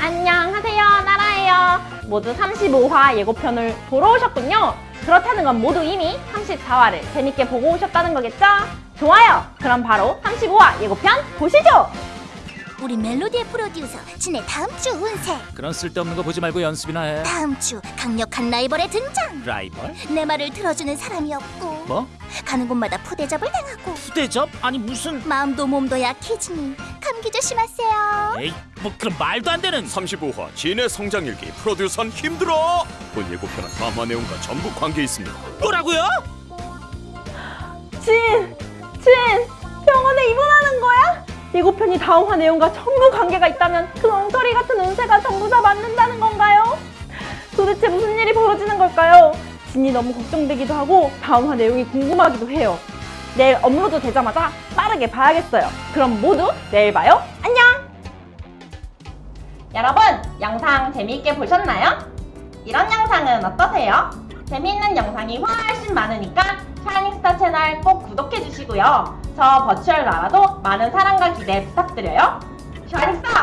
안녕하세요 나라예요 모두 35화 예고편을 보러 오셨군요 그렇다는 건 모두 이미 34화를 재밌게 보고 오셨다는 거겠죠? 좋아요 그럼 바로 35화 예고편 보시죠 우리 멜로디의 프로듀서 진의 다음 주 운세 그런 쓸데없는 거 보지 말고 연습이나 해. 다음 주 강력한 라이벌의 등장 라이벌? 내 말을 들어주는 사람이 없고 뭐? 가는 곳마다 푸대접을 당하고 후대접? 아니 무슨? 마음도 몸도 약해지니 감기 조심하세요 에이 뭐 그런 말도 안 되는. 35화 진의 성장일기 프로듀선 힘들어 본 예고편은 다음화 내용과 전부 관계 있습니다 뭐라고요? 진! 진! 병원에 입원하는 거야? 예고편이 다음화 내용과 전부 관계가 있다면 그 엉터리 같은 운세가 전부 다 맞는다는 건가요? 도대체 무슨 일이 벌어지는 걸까요? 진이 너무 걱정되기도 하고 다음화 내용이 궁금하기도 해요. 내일 업로드 되자마자 빠르게 봐야겠어요. 그럼 모두 내일 봐요. 안녕! 여러분, 영상 재미있게 보셨나요? 이런 영상은 어떠세요? 재미있는 영상이 훨씬 많으니까 샤이닝스타 채널 꼭 구독해주시고요. 저 virtual 나라도 많은 사랑과 기대 부탁드려요. 샤이닝스타!